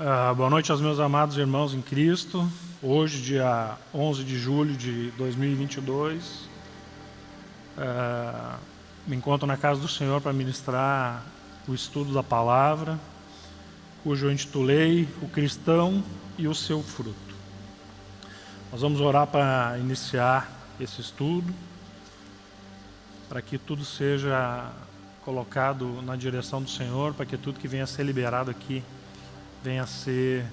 Uh, boa noite aos meus amados irmãos em Cristo. Hoje, dia 11 de julho de 2022, uh, me encontro na casa do Senhor para ministrar o estudo da palavra, cujo eu intitulei O Cristão e o Seu Fruto. Nós vamos orar para iniciar esse estudo, para que tudo seja colocado na direção do Senhor, para que tudo que venha a ser liberado aqui venha a ser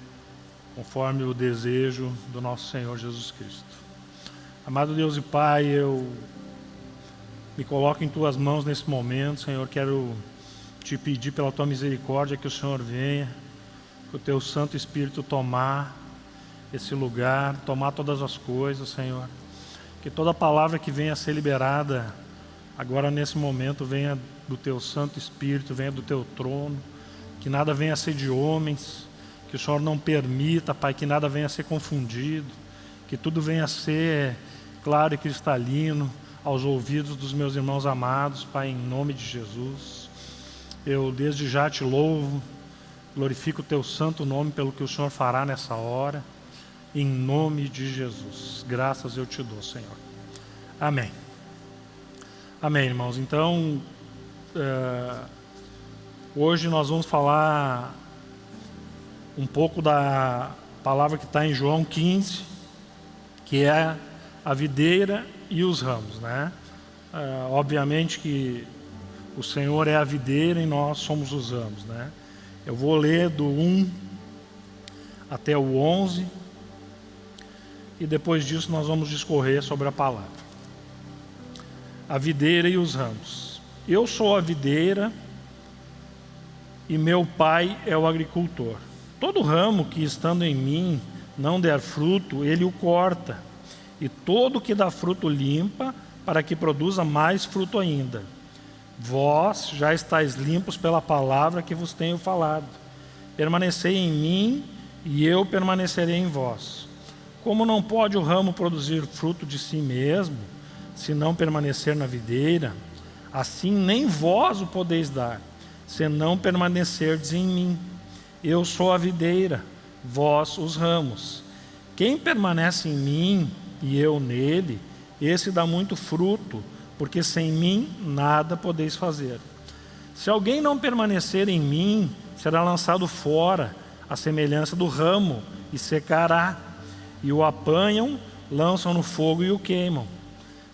conforme o desejo do nosso Senhor Jesus Cristo. Amado Deus e Pai, eu me coloco em Tuas mãos nesse momento, Senhor, quero te pedir pela Tua misericórdia que o Senhor venha, que o Teu Santo Espírito tomar esse lugar, tomar todas as coisas, Senhor. Que toda palavra que venha a ser liberada agora nesse momento venha do Teu Santo Espírito, venha do Teu trono, que nada venha a ser de homens, que o Senhor não permita, Pai, que nada venha a ser confundido, que tudo venha a ser claro e cristalino aos ouvidos dos meus irmãos amados, Pai, em nome de Jesus. Eu desde já te louvo, glorifico o teu santo nome pelo que o Senhor fará nessa hora, em nome de Jesus. Graças eu te dou, Senhor. Amém. Amém, irmãos. Então, uh, Hoje nós vamos falar um pouco da palavra que está em João 15, que é a videira e os ramos, né? Uh, obviamente que o Senhor é a videira e nós somos os ramos, né? Eu vou ler do 1 até o 11 e depois disso nós vamos discorrer sobre a palavra. A videira e os ramos. Eu sou a videira e meu pai é o agricultor. Todo ramo que estando em mim não der fruto, ele o corta, e todo que dá fruto limpa, para que produza mais fruto ainda. Vós já estáis limpos pela palavra que vos tenho falado. Permanecei em mim, e eu permanecerei em vós. Como não pode o ramo produzir fruto de si mesmo, se não permanecer na videira, assim nem vós o podeis dar se não permanecerdes em mim. Eu sou a videira, vós os ramos. Quem permanece em mim e eu nele, esse dá muito fruto, porque sem mim nada podeis fazer. Se alguém não permanecer em mim, será lançado fora, à semelhança do ramo, e secará. E o apanham, lançam no fogo e o queimam.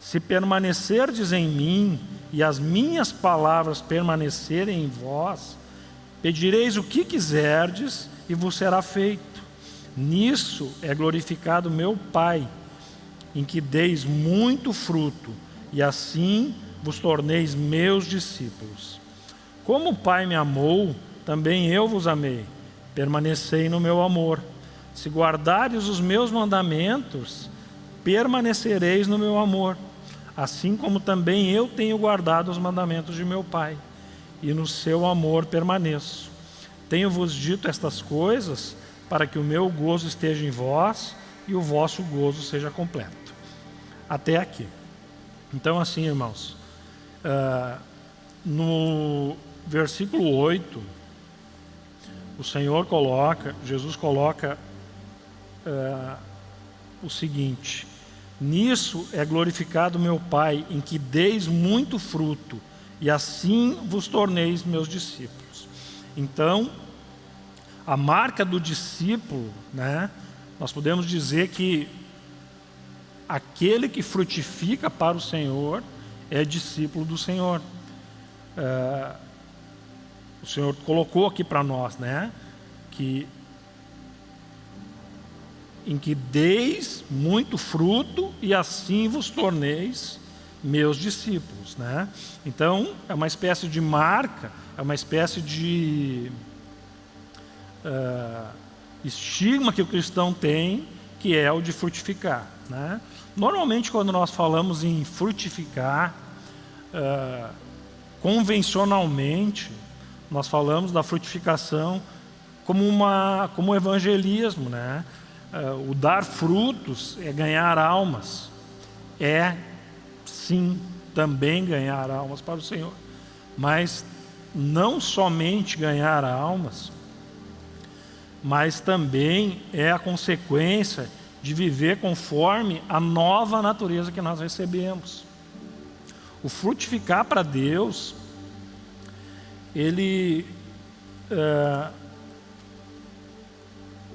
Se permanecerdes em mim e as minhas palavras permanecerem em vós, pedireis o que quiserdes e vos será feito. Nisso é glorificado meu Pai, em que deis muito fruto, e assim vos torneis meus discípulos. Como o Pai me amou, também eu vos amei. Permanecei no meu amor. Se guardares os meus mandamentos, permanecereis no meu amor assim como também eu tenho guardado os mandamentos de meu Pai, e no seu amor permaneço. Tenho-vos dito estas coisas para que o meu gozo esteja em vós e o vosso gozo seja completo. Até aqui. Então, assim, irmãos, uh, no versículo 8, o Senhor coloca, Jesus coloca uh, o seguinte: Nisso é glorificado meu Pai, em que deis muito fruto, e assim vos torneis meus discípulos. Então, a marca do discípulo, né, nós podemos dizer que aquele que frutifica para o Senhor é discípulo do Senhor. É, o Senhor colocou aqui para nós, né, que em que deis muito fruto e assim vos torneis meus discípulos. Né? Então, é uma espécie de marca, é uma espécie de uh, estigma que o cristão tem, que é o de frutificar. Né? Normalmente, quando nós falamos em frutificar, uh, convencionalmente, nós falamos da frutificação como, uma, como um evangelismo, né? uh, o dar frutos é ganhar almas. É, sim, também ganhar almas para o Senhor. Mas não somente ganhar almas, mas também é a consequência de viver conforme a nova natureza que nós recebemos. O frutificar para Deus, ele é,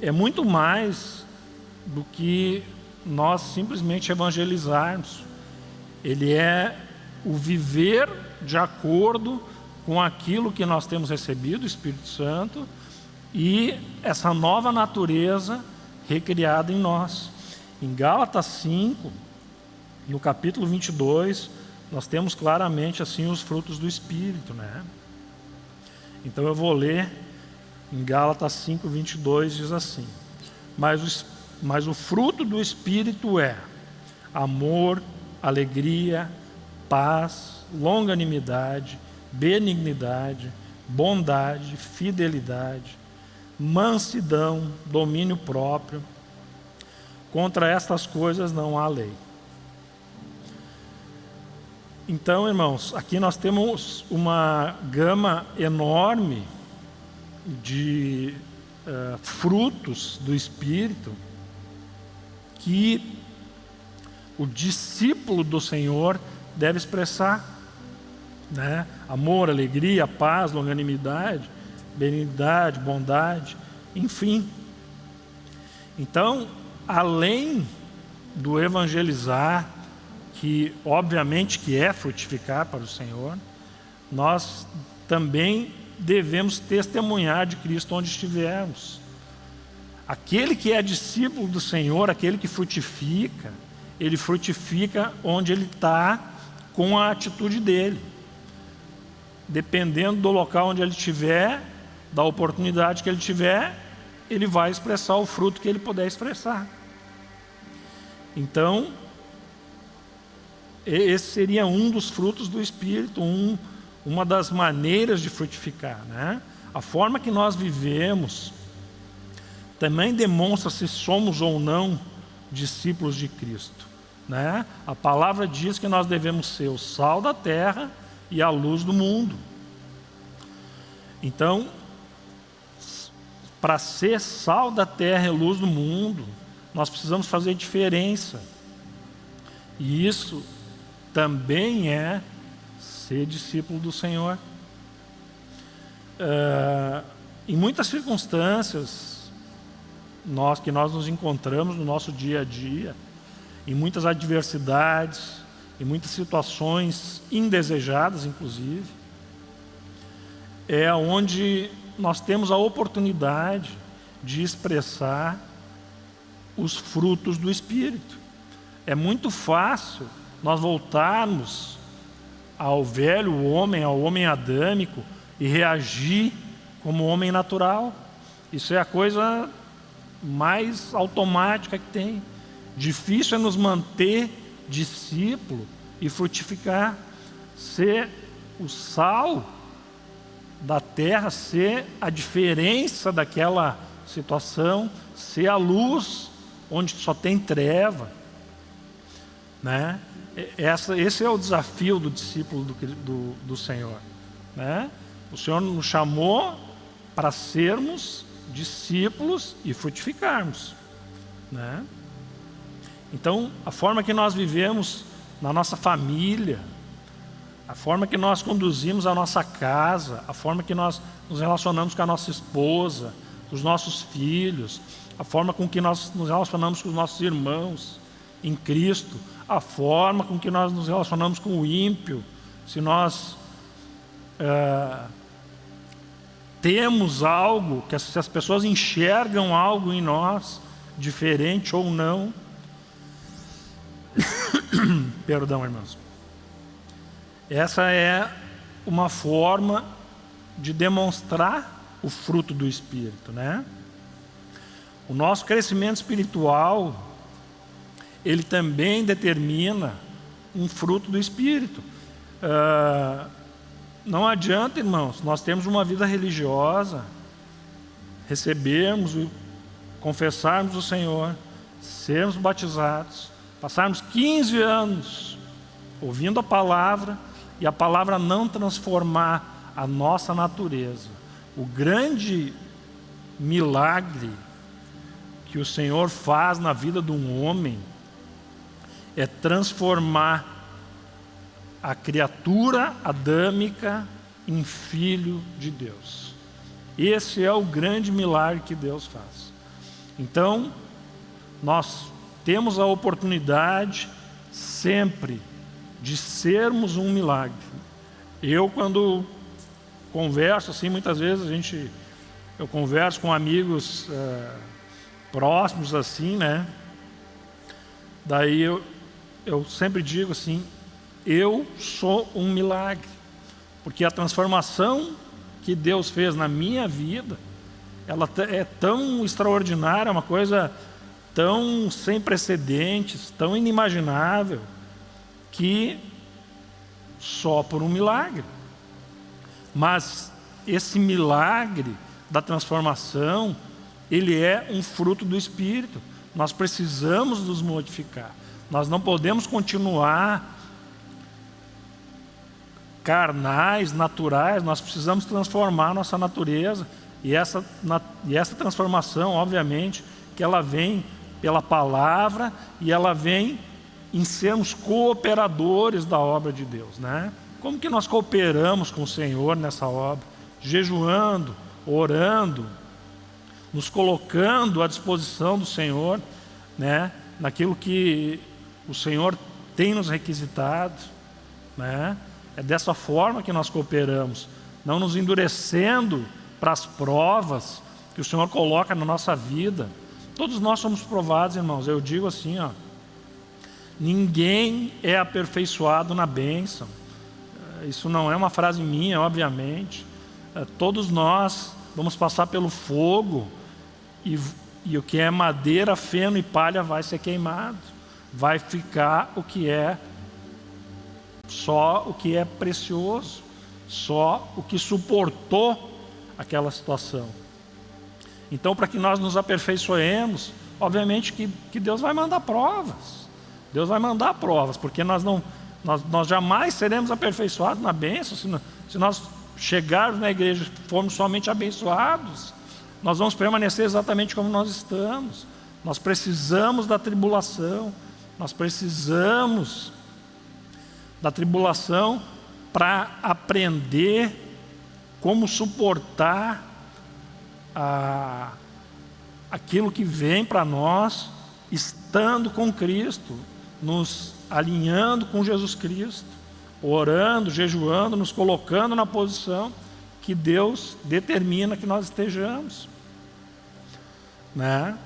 é muito mais do que nós simplesmente evangelizarmos. Ele é o viver de acordo com aquilo que nós temos recebido, o Espírito Santo, e essa nova natureza recriada em nós. Em Gálatas 5, no capítulo 22, nós temos claramente assim os frutos do Espírito, né? Então eu vou ler em Gálatas 5, 22, diz assim: mas o, mas o fruto do Espírito é amor, alegria, paz, longanimidade, benignidade, bondade, fidelidade, mansidão, domínio próprio. Contra estas coisas não há lei. Então, irmãos, aqui nós temos uma gama enorme de uh, frutos do Espírito que o discípulo do Senhor deve expressar. Né? Amor, alegria, paz, longanimidade, benignidade, bondade, enfim. Então, além do evangelizar, que obviamente que é frutificar para o Senhor, nós também devemos testemunhar de Cristo onde estivermos. Aquele que é discípulo do Senhor, aquele que frutifica, ele frutifica onde ele está com a atitude dele. Dependendo do local onde ele estiver, da oportunidade que ele tiver, ele vai expressar o fruto que ele puder expressar. Então, esse seria um dos frutos do Espírito, um, uma das maneiras de frutificar. Né? A forma que nós vivemos também demonstra se somos ou não discípulos de Cristo. Né? A palavra diz que nós devemos ser o sal da terra e a luz do mundo. Então, para ser sal da terra e luz do mundo, nós precisamos fazer diferença. E isso também é ser discípulo do Senhor. Uh, em muitas circunstâncias nós que nós nos encontramos no nosso dia a dia, em muitas adversidades, em muitas situações indesejadas, inclusive, é onde nós temos a oportunidade de expressar os frutos do Espírito. É muito fácil nós voltarmos ao velho homem, ao homem adâmico e reagir como homem natural. Isso é a coisa mais automática que tem. Difícil é nos manter discípulo e frutificar, ser o sal da terra, ser a diferença daquela situação, ser a luz onde só tem treva. Né? Essa, esse é o desafio do discípulo do, do, do Senhor. Né? O Senhor nos chamou para sermos discípulos e frutificarmos. Né? Então, a forma que nós vivemos na nossa família, a forma que nós conduzimos a nossa casa, a forma que nós nos relacionamos com a nossa esposa, os nossos filhos, a forma com que nós nos relacionamos com os nossos irmãos em Cristo, a forma com que nós nos relacionamos com o ímpio, se nós é, temos algo, que se as pessoas enxergam algo em nós, diferente ou não. Perdão, irmãos. Essa é uma forma de demonstrar o fruto do Espírito, né? O nosso crescimento espiritual ele também determina um fruto do Espírito. Uh, não adianta, irmãos, nós temos uma vida religiosa, recebermos, confessarmos o Senhor, sermos batizados, passarmos 15 anos ouvindo a palavra e a palavra não transformar a nossa natureza. O grande milagre que o Senhor faz na vida de um homem é transformar a criatura adâmica em filho de Deus. Esse é o grande milagre que Deus faz. Então, nós temos a oportunidade sempre de sermos um milagre. Eu, quando converso assim, muitas vezes a gente, eu converso com amigos é, próximos assim, né? Daí eu, eu sempre digo assim, eu sou um milagre, porque a transformação que Deus fez na minha vida, ela é tão extraordinária, uma coisa tão sem precedentes, tão inimaginável, que só por um milagre. Mas esse milagre da transformação, ele é um fruto do Espírito. Nós precisamos nos modificar. Nós não podemos continuar carnais, naturais, nós precisamos transformar nossa natureza. E essa, e essa transformação, obviamente, que ela vem pela palavra e ela vem em sermos cooperadores da obra de Deus, né? Como que nós cooperamos com o Senhor nessa obra? Jejuando, orando, nos colocando à disposição do Senhor, né? Naquilo que o Senhor tem nos requisitado, né? É dessa forma que nós cooperamos, não nos endurecendo para as provas que o Senhor coloca na nossa vida. Todos nós somos provados, irmãos. Eu digo assim, ó, ninguém é aperfeiçoado na bênção. Isso não é uma frase minha, obviamente. É, todos nós vamos passar pelo fogo e, e o que é madeira, feno e palha vai ser queimado. Vai ficar o que é só o que é precioso, só o que suportou aquela situação. Então, para que nós nos aperfeiçoemos, obviamente que, que Deus vai mandar provas. Deus vai mandar provas, porque nós não nós, nós jamais seremos aperfeiçoados na bênção se, se nós chegarmos na igreja e formos somente abençoados. Nós vamos permanecer exatamente como nós estamos. Nós precisamos da tribulação, nós precisamos da tribulação para aprender como suportar a, aquilo que vem para nós estando com Cristo, nos alinhando com Jesus Cristo, orando, jejuando, nos colocando na posição que Deus determina que nós estejamos. Né?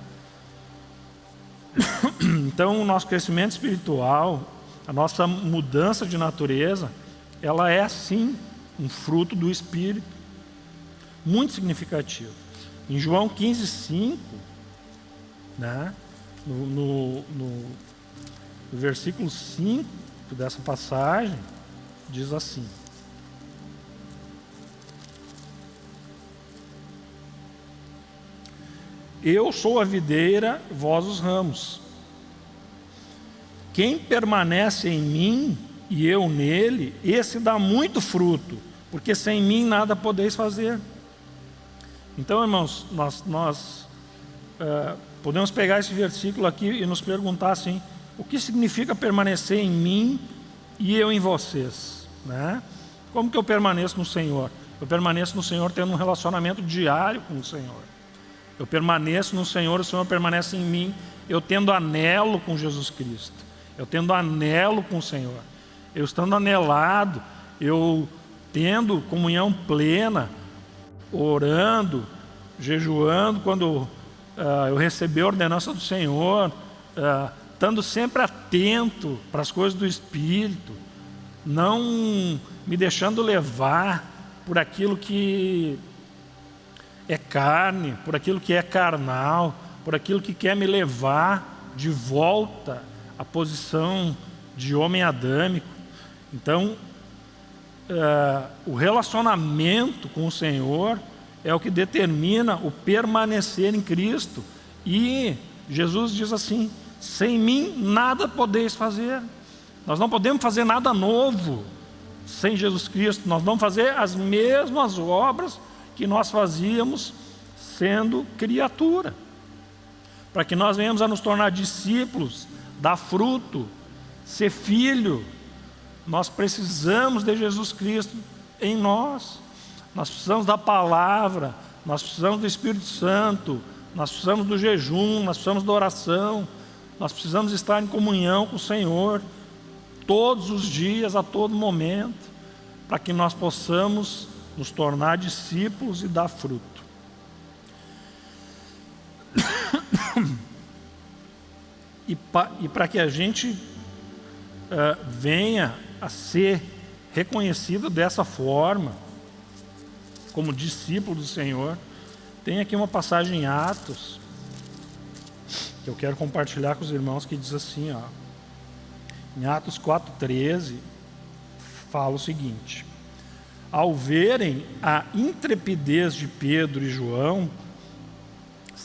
Então, o nosso crescimento espiritual, a nossa mudança de natureza, ela é sim um fruto do Espírito, muito significativo. Em João 15, 5, né, no, no, no, no versículo 5 dessa passagem, diz assim: Eu sou a videira, vós os ramos. Quem permanece em mim e eu nele, esse dá muito fruto, porque sem mim nada podeis fazer. Então, irmãos, nós, nós uh, podemos pegar esse versículo aqui e nos perguntar assim: o que significa permanecer em mim e eu em vocês? Né? Como que eu permaneço no Senhor? Eu permaneço no Senhor tendo um relacionamento diário com o Senhor. Eu permaneço no Senhor, o Senhor permanece em mim, eu tendo anelo com Jesus Cristo eu tendo anelo com o Senhor, eu estando anelado, eu tendo comunhão plena, orando, jejuando, quando uh, eu receber a ordenança do Senhor, uh, estando sempre atento para as coisas do Espírito, não me deixando levar por aquilo que é carne, por aquilo que é carnal, por aquilo que quer me levar de volta a posição de homem adâmico. Então, é, o relacionamento com o Senhor é o que determina o permanecer em Cristo. E Jesus diz assim: sem mim nada podeis fazer. Nós não podemos fazer nada novo sem Jesus Cristo. Nós vamos fazer as mesmas obras que nós fazíamos sendo criatura. Para que nós venhamos a nos tornar discípulos, dar fruto, ser filho, nós precisamos de Jesus Cristo em nós. Nós precisamos da palavra, nós precisamos do Espírito Santo, nós precisamos do jejum, nós precisamos da oração, nós precisamos estar em comunhão com o Senhor todos os dias, a todo momento, para que nós possamos nos tornar discípulos e dar fruto. E para que a gente uh, venha a ser reconhecido dessa forma, como discípulo do Senhor, tem aqui uma passagem em Atos, que eu quero compartilhar com os irmãos, que diz assim, ó, em Atos 4,13, fala o seguinte: Ao verem a intrepidez de Pedro e João,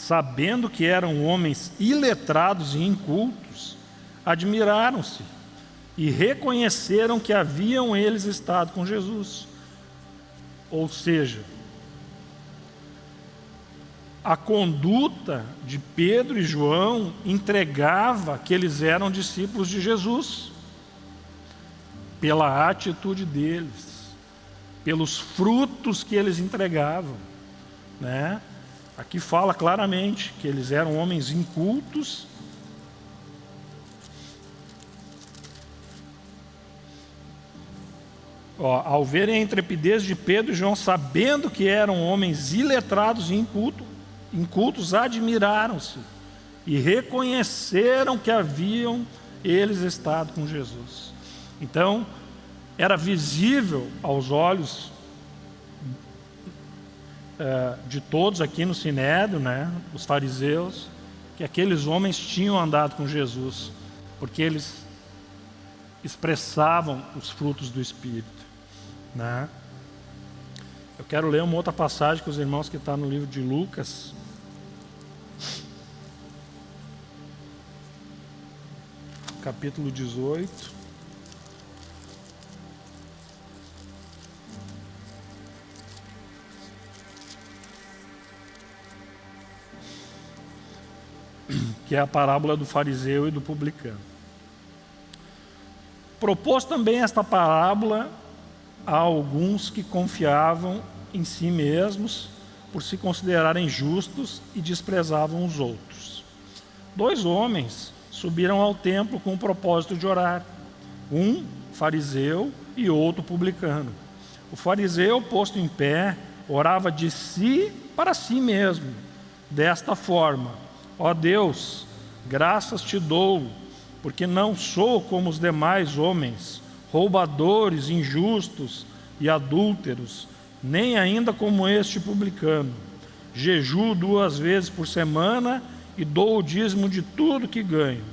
sabendo que eram homens iletrados e incultos, admiraram-se e reconheceram que haviam eles estado com Jesus. Ou seja, a conduta de Pedro e João entregava que eles eram discípulos de Jesus, pela atitude deles, pelos frutos que eles entregavam. Né? Aqui fala claramente que eles eram homens incultos, Ó, ao verem a intrepidez de Pedro e João, sabendo que eram homens iletrados e incultos, incultos admiraram-se e reconheceram que haviam eles estado com Jesus. Então, era visível aos olhos é, de todos aqui no Sinédrio, né, os fariseus, que aqueles homens tinham andado com Jesus, porque eles expressavam os frutos do Espírito. Né? Eu quero ler uma outra passagem com os irmãos que está no livro de Lucas, capítulo 18. Que é a parábola do fariseu e do publicano. Propôs também esta parábola a alguns que confiavam em si mesmos por se considerarem justos e desprezavam os outros. Dois homens subiram ao templo com o propósito de orar. Um fariseu e outro publicano. O fariseu, posto em pé, orava de si para si mesmo, desta forma: Ó Deus, graças te dou, porque não sou como os demais homens, roubadores, injustos e adúlteros, nem ainda como este publicano. Jejuo duas vezes por semana e dou o dízimo de tudo que ganho.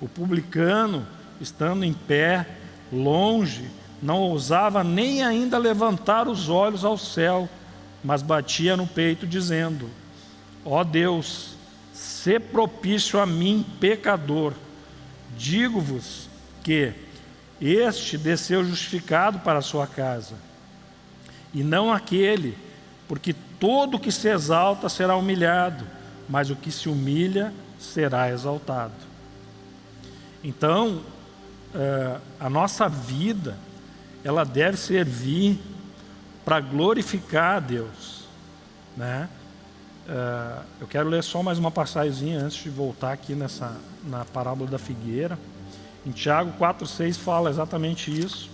O publicano, estando em pé, longe, não ousava nem ainda levantar os olhos ao céu, mas batia no peito, dizendo: Ó oh Deus, se propício a mim, pecador. Digo-vos que este desceu justificado para a sua casa, e não aquele, porque todo que se exalta será humilhado, mas o que se humilha será exaltado. Então, uh, a nossa vida, ela deve servir para glorificar a Deus. Né? Uh, eu quero ler só mais uma passagem antes de voltar aqui nessa, na parábola da figueira. Em Tiago 4,6 fala exatamente isso.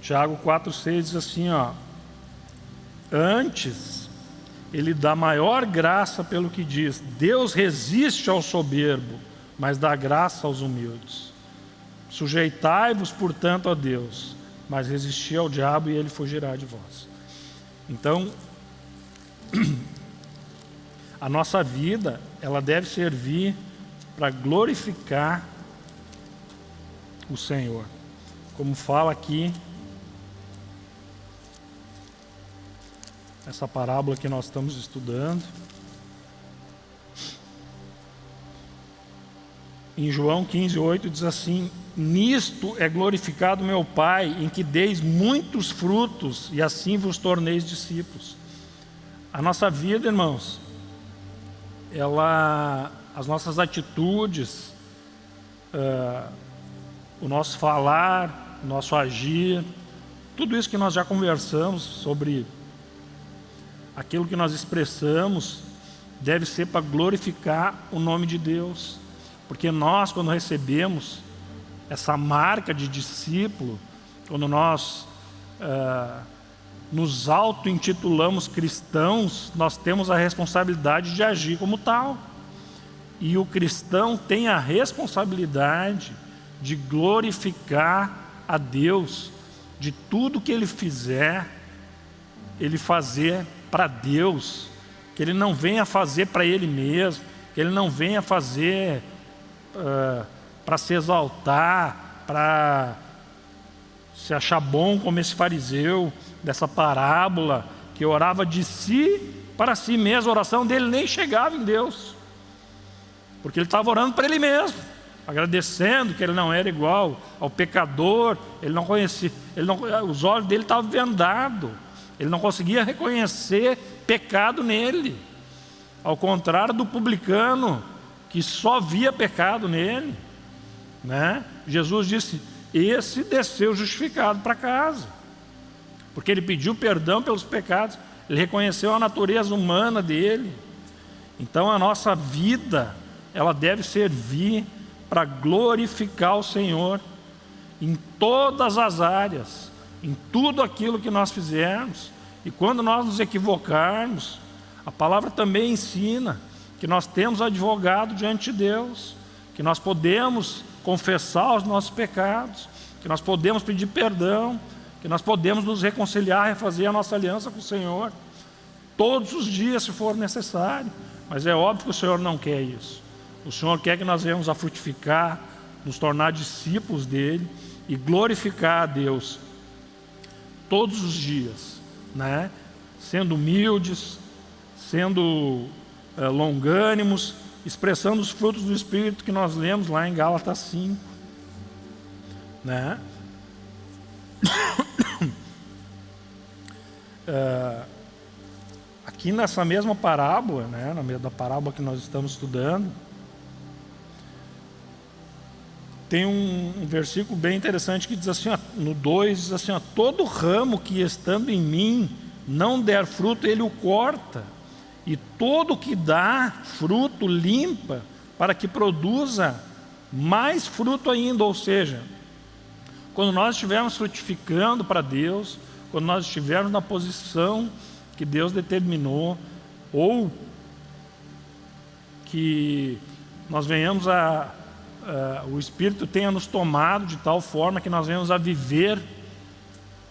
Tiago 4,6 diz assim: ó, Antes, ele dá maior graça pelo que diz: Deus resiste ao soberbo, mas dá graça aos humildes. Sujeitai-vos, portanto, a Deus, mas resisti ao diabo e ele fugirá de vós. Então, a nossa vida, ela deve servir para glorificar o Senhor. Como fala aqui essa parábola que nós estamos estudando. em João 15, 8 diz assim: Nisto é glorificado meu Pai, em que deis muitos frutos e assim vos torneis discípulos. A nossa vida, irmãos, ela, as nossas atitudes, uh, o nosso falar, o nosso agir, tudo isso que nós já conversamos sobre aquilo que nós expressamos, deve ser para glorificar o nome de Deus. Porque nós, quando recebemos essa marca de discípulo, quando nós uh, nos auto-intitulamos cristãos, nós temos a responsabilidade de agir como tal. E o cristão tem a responsabilidade de glorificar a Deus, de tudo que ele fizer, ele fazer para Deus, que ele não venha fazer para ele mesmo, que ele não venha fazer uh, para se exaltar, para se achar bom como esse fariseu dessa parábola, que orava de si para si mesmo, a oração dele nem chegava em Deus, porque ele estava orando para ele mesmo, agradecendo que ele não era igual ao pecador, ele não conhecia, ele não, os olhos dele estavam vendados, ele não conseguia reconhecer pecado nele, ao contrário do publicano, que só via pecado nele. Né? Jesus disse: Esse desceu justificado para casa, porque ele pediu perdão pelos pecados, ele reconheceu a natureza humana dele. Então a nossa vida, ela deve servir para glorificar o Senhor em todas as áreas, em tudo aquilo que nós fizermos. E quando nós nos equivocarmos, a palavra também ensina que nós temos advogado diante de Deus, que nós podemos confessar os nossos pecados, que nós podemos pedir perdão, que nós podemos nos reconciliar, refazer a nossa aliança com o Senhor, todos os dias, se for necessário. Mas é óbvio que o Senhor não quer isso. O Senhor quer que nós venhamos a frutificar, nos tornar discípulos dEle e glorificar a Deus todos os dias, né? sendo humildes, sendo é, longânimos, expressando os frutos do Espírito que nós lemos lá em Gálatas 5. Né? é, aqui nessa mesma parábola, né, na da parábola que nós estamos estudando, tem um, um, versículo bem interessante que diz assim, ó, no 2, diz assim, ó, todo ramo que estando em mim não der fruto, ele o corta, e todo que dá fruto limpa, para que produza mais fruto ainda, ou seja, quando nós estivermos frutificando para Deus, quando nós estivermos na posição que Deus determinou, ou que nós venhamos a, a, o Espírito tenha nos tomado de tal forma que nós venhamos a viver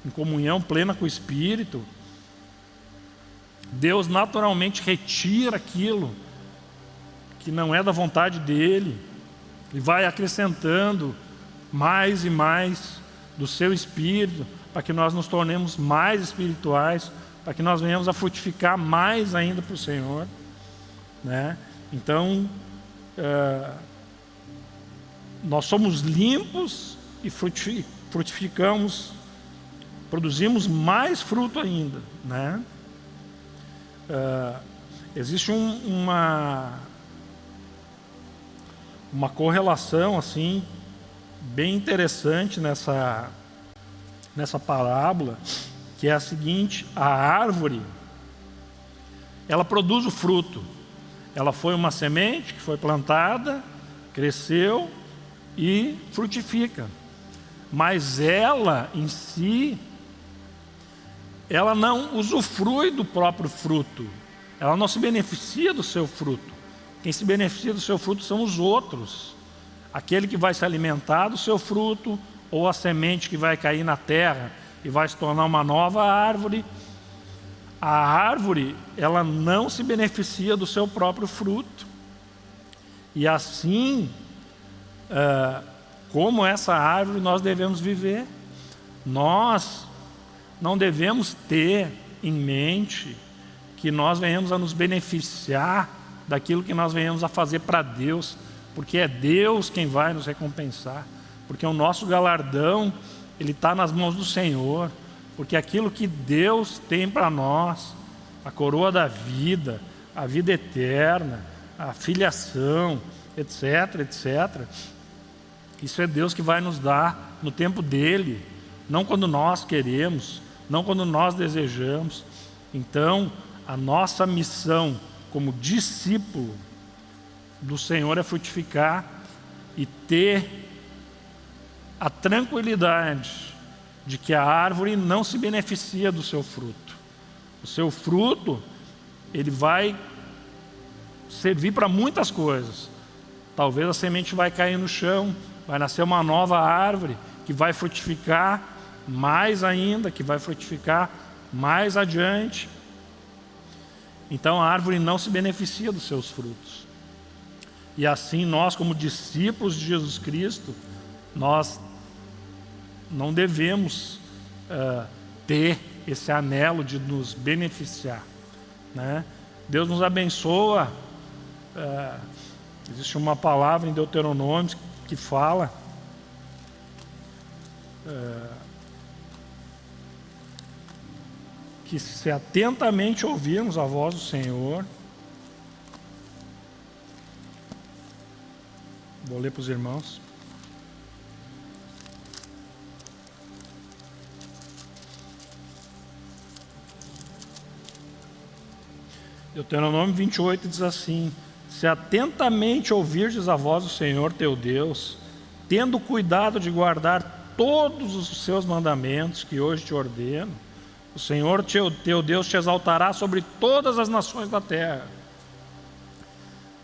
em comunhão plena com o Espírito, Deus naturalmente retira aquilo que não é da vontade dEle e vai acrescentando mais e mais do seu Espírito para que nós nos tornemos mais espirituais, para que nós venhamos a frutificar mais ainda para o Senhor. Né? Então, é, nós somos limpos e frutificamos, produzimos mais fruto ainda. Né? Uh, existe um, uma, uma correlação assim bem interessante nessa, nessa parábola, que é a seguinte, a árvore, ela produz o fruto. Ela foi uma semente que foi plantada, cresceu e frutifica. Mas ela em si ela não usufrui do próprio fruto, ela não se beneficia do seu fruto. Quem se beneficia do seu fruto são os outros. Aquele que vai se alimentar do seu fruto, ou a semente que vai cair na terra e vai se tornar uma nova árvore. A árvore, ela não se beneficia do seu próprio fruto. E assim, uh, como essa árvore, nós devemos viver. Nós não devemos ter em mente que nós venhamos a nos beneficiar daquilo que nós venhamos a fazer para Deus porque é Deus quem vai nos recompensar, porque o nosso galardão ele está nas mãos do Senhor, porque aquilo que Deus tem para nós, a coroa da vida, a vida eterna, a filiação, etc, etc, isso é Deus que vai nos dar no tempo dele, não quando nós queremos, não quando nós desejamos. Então, a nossa missão como discípulo do Senhor é frutificar e ter a tranquilidade de que a árvore não se beneficia do seu fruto. O seu fruto, ele vai servir para muitas coisas. Talvez a semente vai cair no chão, vai nascer uma nova árvore que vai frutificar mais ainda, que vai frutificar mais adiante. Então a árvore não se beneficia dos seus frutos. E assim nós, como discípulos de Jesus Cristo, nós não devemos uh, ter esse anelo de nos beneficiar. Né? Deus nos abençoa. Uh, existe uma palavra em Deuteronômio que fala uh, que se atentamente ouvirmos a voz do Senhor, vou ler para os irmãos. Deuteronômio 28 diz assim: Se atentamente ouvirdes a voz do Senhor teu Deus, tendo cuidado de guardar todos os seus mandamentos que hoje te ordeno, o Senhor teu, teu Deus te exaltará sobre todas as nações da terra.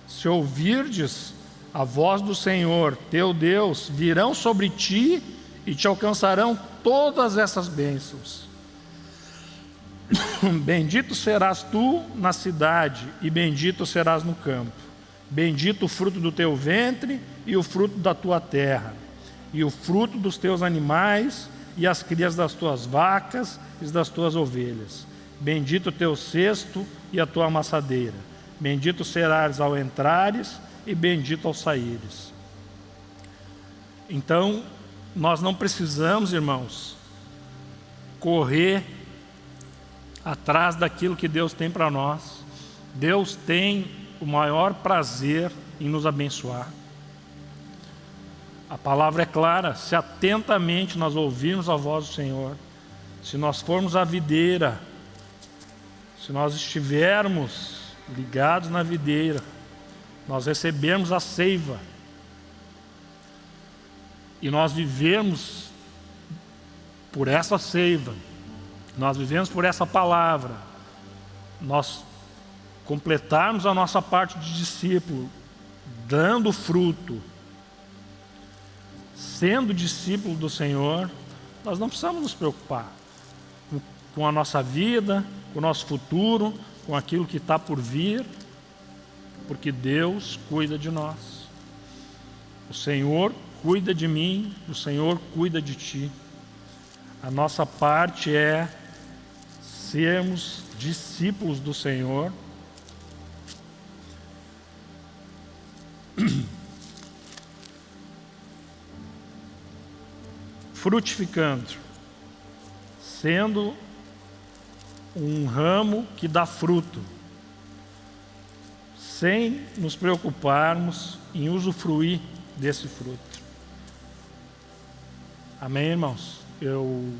Se ouvirdes a voz do Senhor teu Deus, virão sobre ti e te alcançarão todas essas bênçãos. Bendito serás tu na cidade, e bendito serás no campo. Bendito o fruto do teu ventre e o fruto da tua terra, e o fruto dos teus animais, e as crias das tuas vacas e das tuas ovelhas. Bendito o teu cesto e a tua amassadeira. Bendito serás ao entrares e bendito ao saíres. Então, nós não precisamos, irmãos, correr atrás daquilo que Deus tem para nós. Deus tem o maior prazer em nos abençoar. A palavra é clara, se atentamente nós ouvirmos a voz do Senhor, se nós formos à videira, se nós estivermos ligados na videira, nós recebermos a seiva, e nós vivemos por essa seiva, nós vivemos por essa palavra, nós completarmos a nossa parte de discípulo, dando fruto, sendo discípulo do Senhor, nós não precisamos nos preocupar com a nossa vida, com o nosso futuro, com aquilo que está por vir, porque Deus cuida de nós. O Senhor cuida de mim, o Senhor cuida de ti. A nossa parte é sermos discípulos do Senhor. Frutificando, sendo um ramo que dá fruto, sem nos preocuparmos em usufruir desse fruto. Amém, irmãos? Eu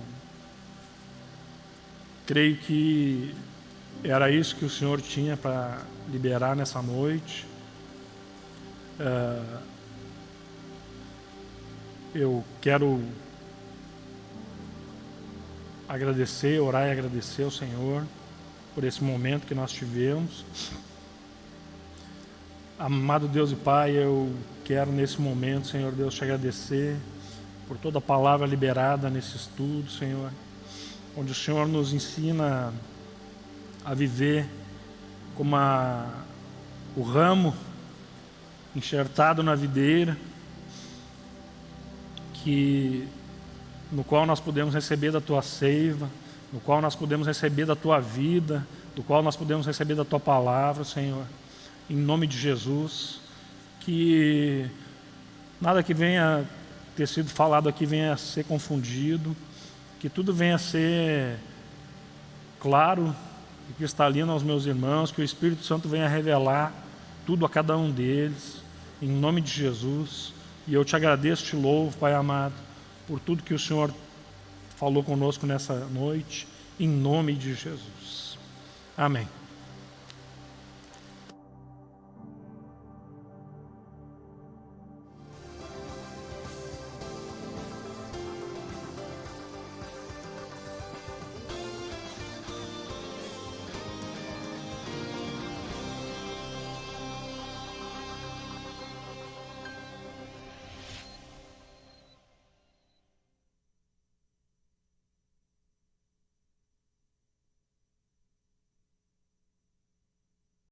creio que era isso que o Senhor tinha para liberar nessa noite. Uh, eu quero agradecer, orar e agradecer ao Senhor por esse momento que nós tivemos. Amado Deus e Pai, eu quero nesse momento, Senhor Deus, te agradecer por toda a palavra liberada nesse estudo, Senhor, onde o Senhor nos ensina a viver como a, o ramo enxertado na videira, que no qual nós podemos receber da tua seiva, no qual nós podemos receber da tua vida, do qual nós podemos receber da tua palavra, Senhor. Em nome de Jesus, que nada que venha ter sido falado aqui venha a ser confundido, que tudo venha a ser claro e cristalino aos meus irmãos, que o Espírito Santo venha revelar tudo a cada um deles, em nome de Jesus. E eu te agradeço, te louvo, Pai amado, por tudo que o Senhor falou conosco nessa noite, em nome de Jesus. Amém.